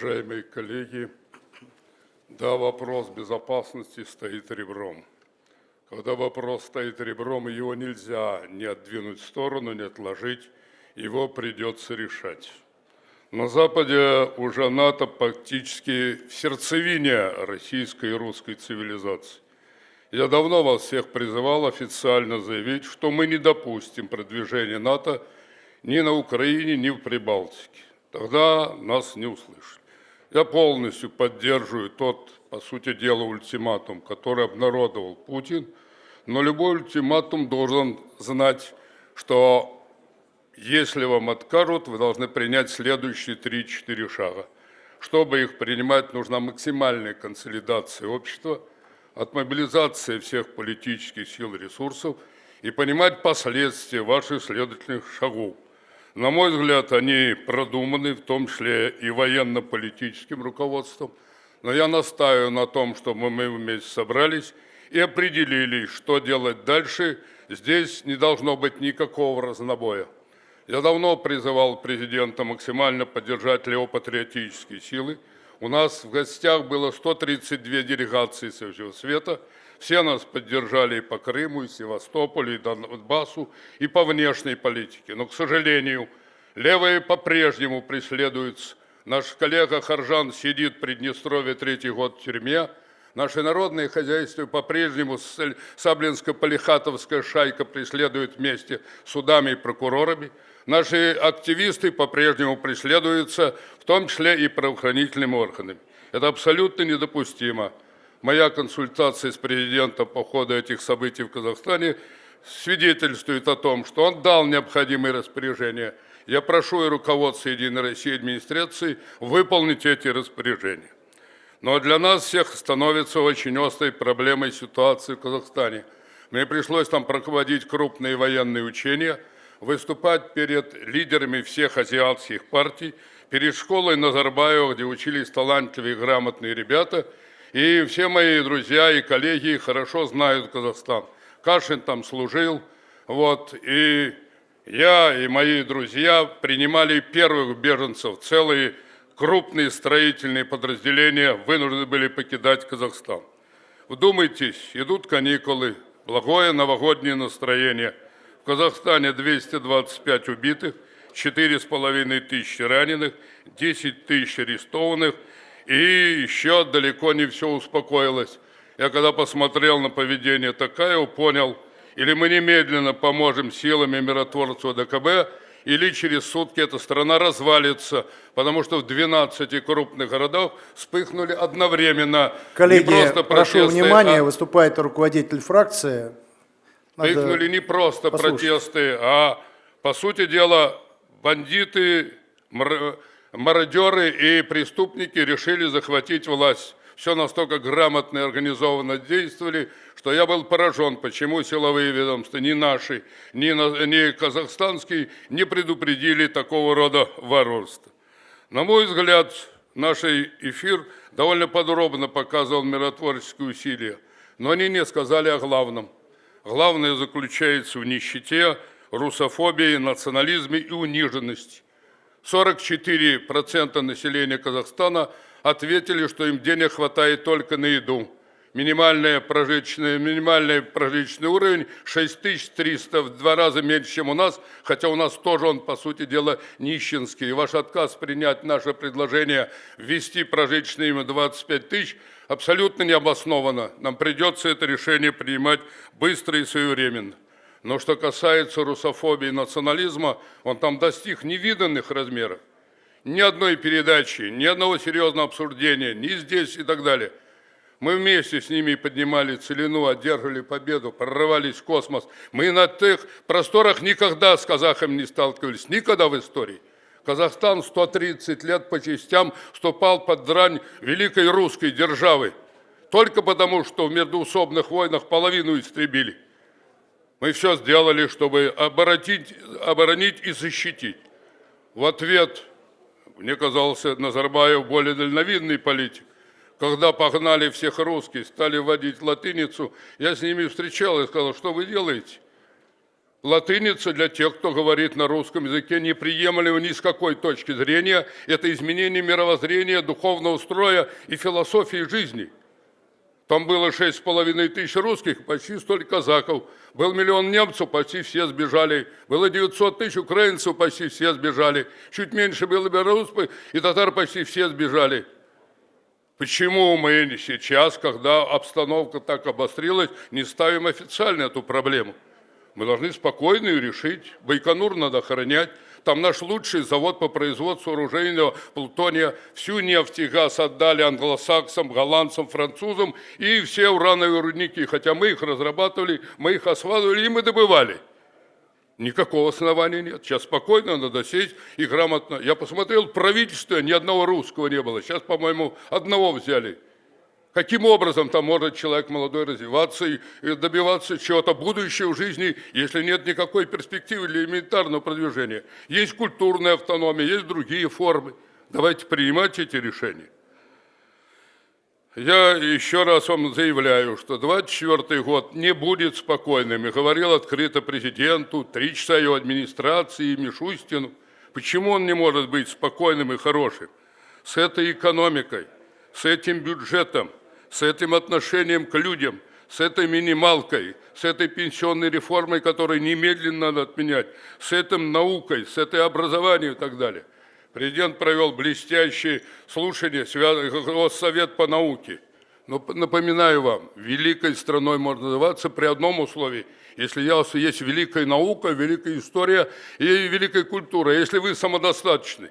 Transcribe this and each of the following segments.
Уважаемые коллеги, да, вопрос безопасности стоит ребром. Когда вопрос стоит ребром, его нельзя ни отдвинуть в сторону, ни отложить, его придется решать. На Западе уже НАТО практически в сердцевине российской и русской цивилизации. Я давно вас всех призывал официально заявить, что мы не допустим продвижения НАТО ни на Украине, ни в Прибалтике. Тогда нас не услышали. Я полностью поддерживаю тот, по сути дела, ультиматум, который обнародовал Путин, но любой ультиматум должен знать, что если вам откажут, вы должны принять следующие 3-4 шага. Чтобы их принимать, нужна максимальная консолидация общества, отмобилизация всех политических сил и ресурсов и понимать последствия ваших следовательных шагов – на мой взгляд, они продуманы, в том числе и военно-политическим руководством. Но я настаиваю на том, чтобы мы вместе собрались и определили, что делать дальше. Здесь не должно быть никакого разнобоя. Я давно призывал президента максимально поддержать левопатриотические силы. У нас в гостях было 132 делегации со всего света – все нас поддержали и по Крыму, и Севастополю, и Донбассу, и по внешней политике. Но, к сожалению, левые по-прежнему преследуются. Наш коллега Харжан сидит в Приднестровье третий год в тюрьме. Наше народное хозяйство по-прежнему Саблинско-Полихатовская шайка преследует вместе с судами и прокурорами. Наши активисты по-прежнему преследуются, в том числе и правоохранительными органами. Это абсолютно недопустимо. Моя консультация с президентом по ходу этих событий в Казахстане свидетельствует о том, что он дал необходимые распоряжения. Я прошу и руководство Единой России администрации выполнить эти распоряжения. Но для нас всех становится очень острой проблемой ситуации в Казахстане. Мне пришлось там проводить крупные военные учения, выступать перед лидерами всех азиатских партий, перед школой Назарбаева, где учились талантливые и грамотные ребята – и все мои друзья и коллеги хорошо знают Казахстан. Кашин там служил, вот, и я и мои друзья принимали первых беженцев, целые крупные строительные подразделения вынуждены были покидать Казахстан. Вдумайтесь, идут каникулы, благое новогоднее настроение. В Казахстане 225 убитых, 4,5 тысячи раненых, 10 тысяч арестованных – и еще далеко не все успокоилось. Я когда посмотрел на поведение Такаева, понял, или мы немедленно поможем силами миротворцев ДКБ, или через сутки эта страна развалится, потому что в 12 крупных городах вспыхнули одновременно. Коллеги, не просто прошу протесты, внимания, а... выступает руководитель фракции. Надо вспыхнули не просто послушать. протесты, а, по сути дела, бандиты, мародеры и преступники решили захватить власть. Все настолько грамотно и организованно действовали, что я был поражен, почему силовые ведомства, ни наши, ни, ни казахстанские, не предупредили такого рода воровства. На мой взгляд, наш эфир довольно подробно показывал миротворческие усилия, но они не сказали о главном. Главное заключается в нищете, русофобии, национализме и униженности. 44% населения Казахстана ответили, что им денег хватает только на еду. Минимальный прожиточный, минимальный прожиточный уровень 6300, в два раза меньше, чем у нас, хотя у нас тоже он, по сути дела, нищенский. И ваш отказ принять наше предложение ввести прожиточный им 25 тысяч абсолютно необоснованно. Нам придется это решение принимать быстро и своевременно. Но что касается русофобии и национализма, он там достиг невиданных размеров. Ни одной передачи, ни одного серьезного обсуждения, ни здесь и так далее. Мы вместе с ними поднимали целину, одерживали победу, прорывались в космос. Мы на тех просторах никогда с казахами не сталкивались, никогда в истории. Казахстан 130 лет по частям вступал под дрань великой русской державы. Только потому, что в междуусобных войнах половину истребили. Мы все сделали, чтобы оборонить, оборонить и защитить. В ответ, мне казался, Назарбаев более дальновидный политик. Когда погнали всех русских, стали вводить латиницу, я с ними встречал и сказал, что вы делаете? Латыница для тех, кто говорит на русском языке, неприемлема ни с какой точки зрения. Это изменение мировоззрения, духовного строя и философии жизни. Там было шесть с половиной тысяч русских, почти столько казаков. Был миллион немцев, почти все сбежали. Было 900 тысяч украинцев, почти все сбежали. Чуть меньше было белорусов, и татар почти все сбежали. Почему мы сейчас, когда обстановка так обострилась, не ставим официально эту проблему? Мы должны спокойно ее решить. Байконур надо охранять. Там наш лучший завод по производству оружейного плутония. Всю нефть и газ отдали англосаксам, голландцам, французам и все урановые рудники. Хотя мы их разрабатывали, мы их осваивали и мы добывали. Никакого основания нет. Сейчас спокойно надо сесть и грамотно. Я посмотрел, в правительстве ни одного русского не было. Сейчас, по-моему, одного взяли. Каким образом там может человек молодой развиваться и добиваться чего-то будущего в жизни, если нет никакой перспективы для элементарного продвижения? Есть культурная автономия, есть другие формы. Давайте принимать эти решения. Я еще раз вам заявляю, что 24 год не будет спокойным. И говорил открыто президенту, три часа его администрации, Мишустину. Почему он не может быть спокойным и хорошим? С этой экономикой, с этим бюджетом, с этим отношением к людям, с этой минималкой, с этой пенсионной реформой, которую немедленно надо отменять, с этим наукой, с этой образованием и так далее – Президент провел блестящие слушания, Госсовет по науке. Но напоминаю вам, великой страной можно называться при одном условии, если есть великая наука, великая история и великая культура, если вы самодостаточны.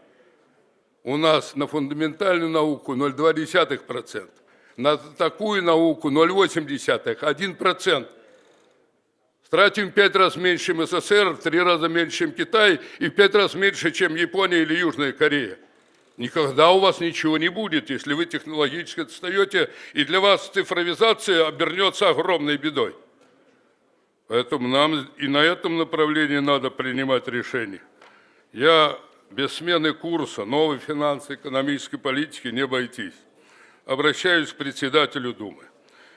У нас на фундаментальную науку 0,2%, на такую науку 0,8%, 1%. Тратим в пять раз меньше, чем СССР, в три раза меньше, чем Китай и в пять раз меньше, чем Япония или Южная Корея. Никогда у вас ничего не будет, если вы технологически отстаете, и для вас цифровизация обернется огромной бедой. Поэтому нам и на этом направлении надо принимать решения. Я без смены курса новой финансово-экономической политики не обойтись. Обращаюсь к председателю Думы.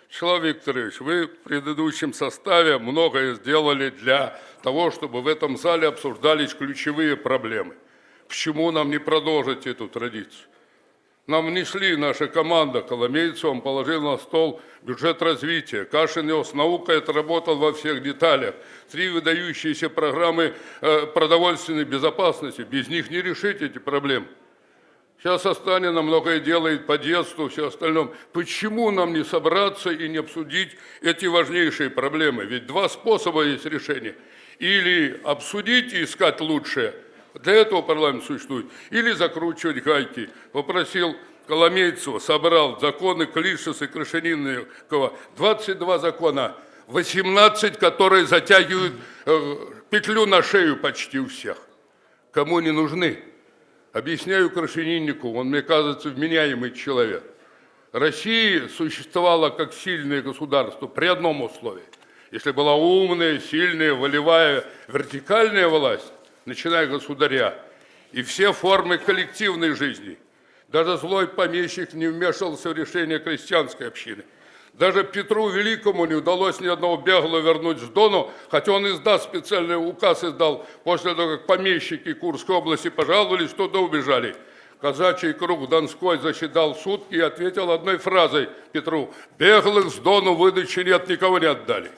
Вячеслав Викторович, вы в предыдущем составе многое сделали для того, чтобы в этом зале обсуждались ключевые проблемы. Почему нам не продолжить эту традицию? Нам внесли, наша команда, Коломейцев, он положил на стол бюджет развития. Кашин его с наукой отработал во всех деталях. Три выдающиеся программы э, продовольственной безопасности. Без них не решить эти проблемы. Сейчас Останина многое делает по детству, все остальное. Почему нам не собраться и не обсудить эти важнейшие проблемы? Ведь два способа есть решения. Или обсудить и искать лучшее, для этого парламент существует, или закручивать гайки. Попросил Коломейцева, собрал законы Клишеса и Крашенинникова, 22 закона, 18, которые затягивают э, петлю на шею почти у всех. Кому не нужны? Объясняю Крашениннику, он, мне кажется, вменяемый человек. Россия существовала как сильное государство при одном условии. Если была умная, сильная, волевая, вертикальная власть, начиная государя, и все формы коллективной жизни. Даже злой помещик не вмешивался в решение крестьянской общины – даже Петру Великому не удалось ни одного беглого вернуть с Дону, хотя он издаст специальный указ издал после того, как помещики Курской области пожаловались, туда убежали. Казачий круг Донской засчитал сутки и ответил одной фразой Петру, «Беглых с Дону выдачи нет, никого не отдали».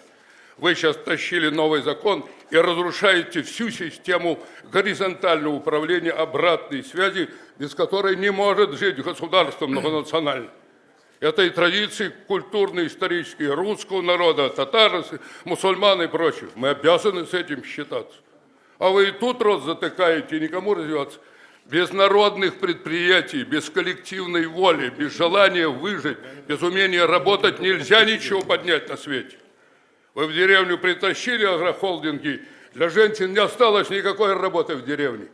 Вы сейчас тащили новый закон и разрушаете всю систему горизонтального управления обратной связи, без которой не может жить государство многонациональное этой традиции культурной, исторической русского народа, татар, мусульман и прочих. Мы обязаны с этим считаться. А вы и тут рот затыкаете, никому развиваться. Без народных предприятий, без коллективной воли, без желания выжить, без умения работать нельзя ничего поднять на свете. Вы в деревню притащили агрохолдинги, для женщин не осталось никакой работы в деревне.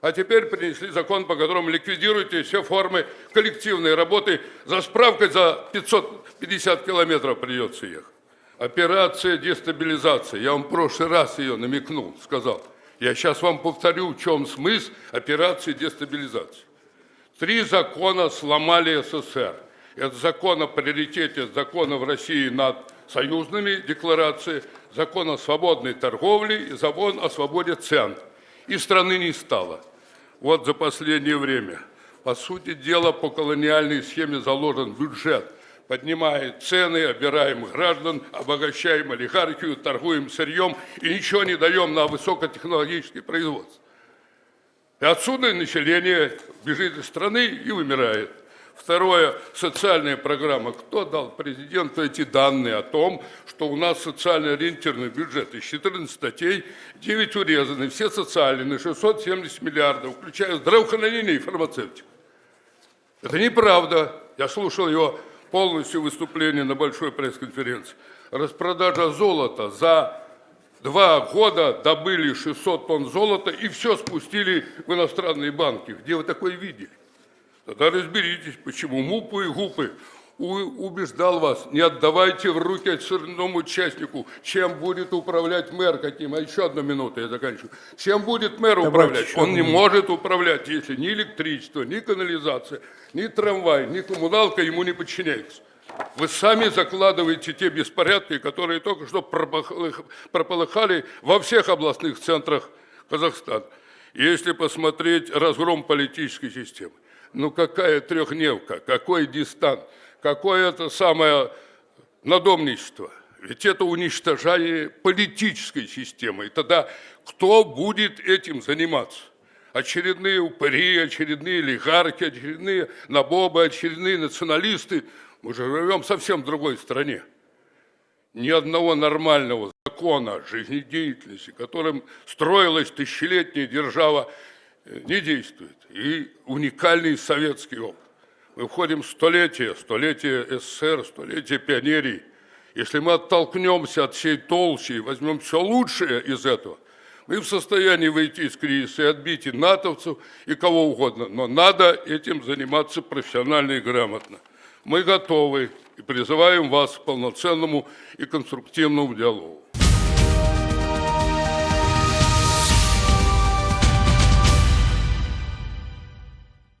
А теперь принесли закон, по которому ликвидируете все формы коллективной работы. За справкой за 550 километров придется ехать. Операция дестабилизации. Я вам в прошлый раз ее намекнул, сказал. Я сейчас вам повторю, в чем смысл операции дестабилизации. Три закона сломали СССР. Это закон о приоритете закона в России над союзными декларациями, закон о свободной торговле и закон о свободе цен. И страны не стало. Вот за последнее время. По сути дела, по колониальной схеме заложен бюджет. Поднимает цены, обираем граждан, обогащаем олигархию, торгуем сырьем и ничего не даем на высокотехнологическое производство. И отсюда население бежит из страны и вымирает. Второе, социальная программа. Кто дал президенту эти данные о том, что у нас социально ориентированный бюджет? Из 14 статей 9 урезаны, все социальные, на 670 миллиардов, включая здравоохранение и фармацевтику. Это неправда. Я слушал его полностью выступление на большой пресс-конференции. Распродажа золота за два года добыли 600 тонн золота и все спустили в иностранные банки. Где вы такое видели? Тогда разберитесь, почему мупы и гупы убеждал вас, не отдавайте в руки очередному участнику, чем будет управлять мэр каким. А еще одну минуту, я заканчиваю. Чем будет мэр управлять? Он не может управлять, если ни электричество, ни канализация, ни трамвай, ни коммуналка ему не подчиняются. Вы сами закладываете те беспорядки, которые только что прополыхали во всех областных центрах Казахстана. Если посмотреть разгром политической системы, ну какая трехдневка, какой дистант, какое это самое надомничество. Ведь это уничтожение политической системы. И тогда кто будет этим заниматься? Очередные упыри, очередные олигархи, очередные набобы, очередные националисты. Мы же живем совсем в другой стране. Ни одного нормального закона жизнедеятельности, которым строилась тысячелетняя держава, не действует. И уникальный советский опыт. Мы входим в столетие, столетие СССР, столетие пионерии. Если мы оттолкнемся от всей толщи и возьмем все лучшее из этого, мы в состоянии выйти из кризиса и отбить и натовцев, и кого угодно. Но надо этим заниматься профессионально и грамотно. Мы готовы и призываем вас к полноценному и конструктивному диалогу.